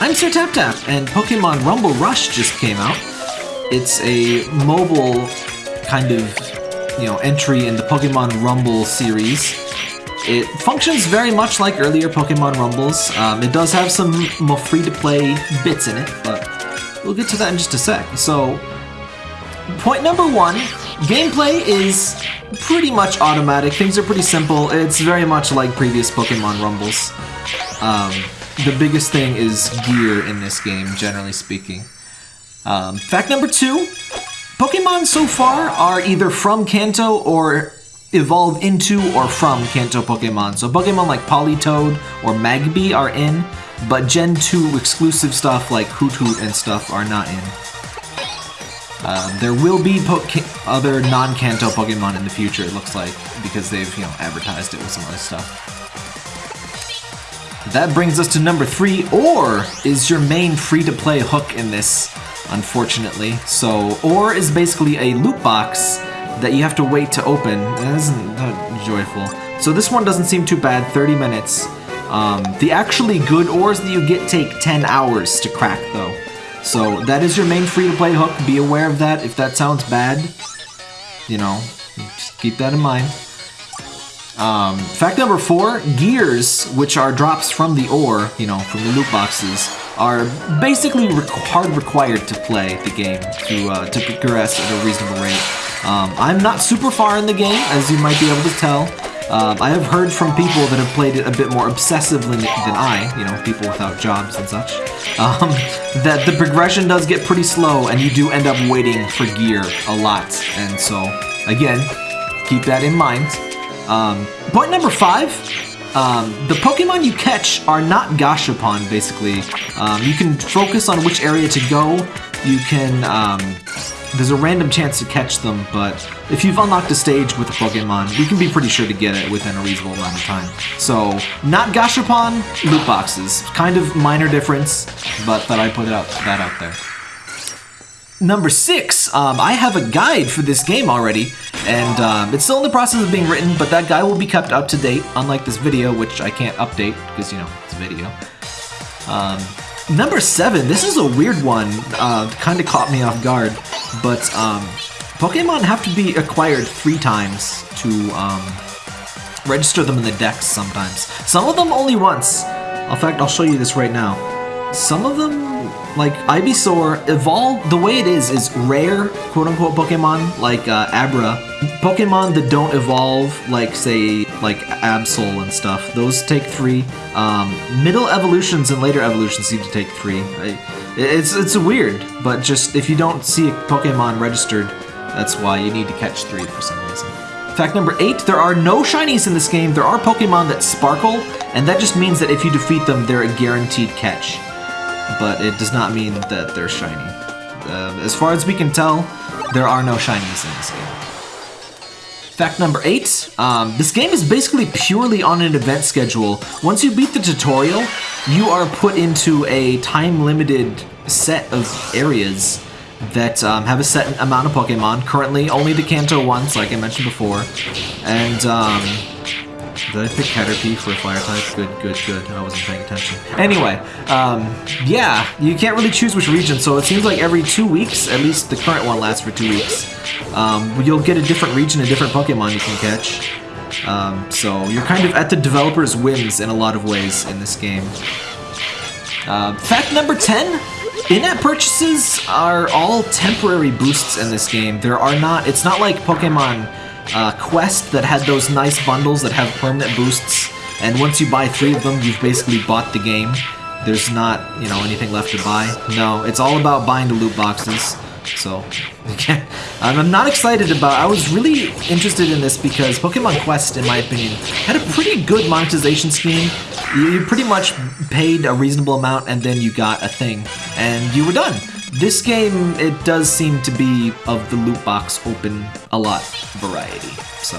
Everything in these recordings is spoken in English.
I'm Sir Tap Tap, and Pokemon Rumble Rush just came out. It's a mobile kind of, you know, entry in the Pokemon Rumble series. It functions very much like earlier Pokemon Rumbles. Um, it does have some more free-to-play bits in it, but we'll get to that in just a sec. So, point number one, gameplay is pretty much automatic. Things are pretty simple. It's very much like previous Pokemon Rumbles. Um, the biggest thing is gear in this game, generally speaking. Um, fact number two, Pokemon so far are either from Kanto or evolve into or from Kanto Pokemon. So Pokemon like Politoed or Magby are in, but Gen 2 exclusive stuff like Hoothoot and stuff are not in. Um, there will be other non-Kanto Pokemon in the future, it looks like, because they've, you know, advertised it with some other stuff. That brings us to number three, Ore is your main free-to-play hook in this, unfortunately. So, Ore is basically a loot box that you have to wait to open. That isn't that joyful. So this one doesn't seem too bad, 30 minutes. Um, the actually good ores that you get take 10 hours to crack, though. So that is your main free-to-play hook. Be aware of that. If that sounds bad, you know, just keep that in mind. Um, fact number four, gears, which are drops from the ore, you know, from the loot boxes, are basically hard required to play the game to, uh, to progress at a reasonable rate. Um, I'm not super far in the game, as you might be able to tell. Um, I have heard from people that have played it a bit more obsessively than I, you know, people without jobs and such, um, that the progression does get pretty slow and you do end up waiting for gear a lot. And so, again, keep that in mind. Um, point number five, um, the Pokemon you catch are not Gashapon, basically. Um, you can focus on which area to go. You can, um, there's a random chance to catch them, but if you've unlocked a stage with a Pokemon, you can be pretty sure to get it within a reasonable amount of time. So, not Gashapon, loot boxes. Kind of minor difference, but that I put out, that out there. Number six, um, I have a guide for this game already, and um, it's still in the process of being written, but that guy will be kept up to date, unlike this video, which I can't update, because, you know, it's a video. Um, number seven, this is a weird one, uh, kind of caught me off guard, but um, Pokemon have to be acquired three times to um, register them in the Dex sometimes. Some of them only once. In fact, I'll show you this right now. Some of them like, Ivysaur, evolve, the way it is, is rare, quote-unquote Pokemon, like uh, Abra. Pokemon that don't evolve, like, say, like Absol and stuff, those take three. Um, middle evolutions and later evolutions seem to take three. I, it's, it's weird, but just, if you don't see a Pokemon registered, that's why you need to catch three for some reason. Fact number eight, there are no shinies in this game. There are Pokemon that sparkle, and that just means that if you defeat them, they're a guaranteed catch but it does not mean that they're shiny. Uh, as far as we can tell, there are no shinies in this game. Fact number eight, um, this game is basically purely on an event schedule. Once you beat the tutorial, you are put into a time-limited set of areas that um, have a set amount of Pokemon. Currently, only the Kanto ones, like I mentioned before. And um, did I pick Caterpie for fire type? Good, good, good. I wasn't paying attention. Anyway, um, yeah, you can't really choose which region, so it seems like every two weeks, at least the current one lasts for two weeks, um, you'll get a different region, a different Pokemon you can catch. Um, so you're kind of at the developer's whims in a lot of ways in this game. Uh, fact number 10, in-app purchases are all temporary boosts in this game. There are not, it's not like Pokemon uh, Quest that had those nice bundles that have permanent boosts, and once you buy three of them, you've basically bought the game. There's not, you know, anything left to buy. No, it's all about buying the loot boxes. So, I'm not excited about. I was really interested in this because Pokemon Quest, in my opinion, had a pretty good monetization scheme. You, you pretty much paid a reasonable amount and then you got a thing, and you were done. This game, it does seem to be of the loot box open a lot variety, so.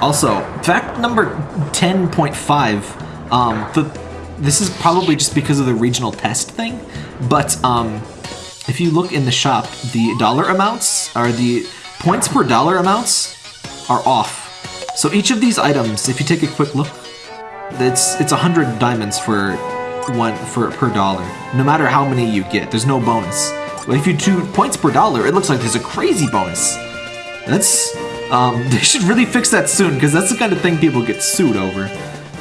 Also, fact number 10.5, um, the, this is probably just because of the regional test thing, but um, if you look in the shop, the dollar amounts, are the points per dollar amounts are off. So each of these items, if you take a quick look, it's it's 100 diamonds for one for per dollar, no matter how many you get. There's no bonus. But if you do points per dollar, it looks like there's a crazy bonus. That's um, they should really fix that soon because that's the kind of thing people get sued over.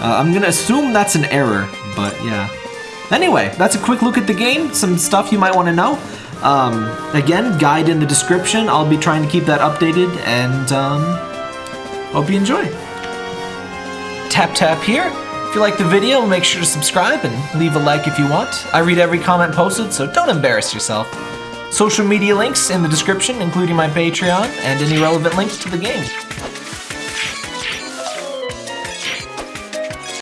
Uh, I'm gonna assume that's an error, but yeah. Anyway, that's a quick look at the game. Some stuff you might want to know. Um, again, guide in the description. I'll be trying to keep that updated, and um, hope you enjoy. Tap tap here. If you like the video, make sure to subscribe and leave a like if you want. I read every comment posted, so don't embarrass yourself. Social media links in the description, including my Patreon and any relevant links to the game.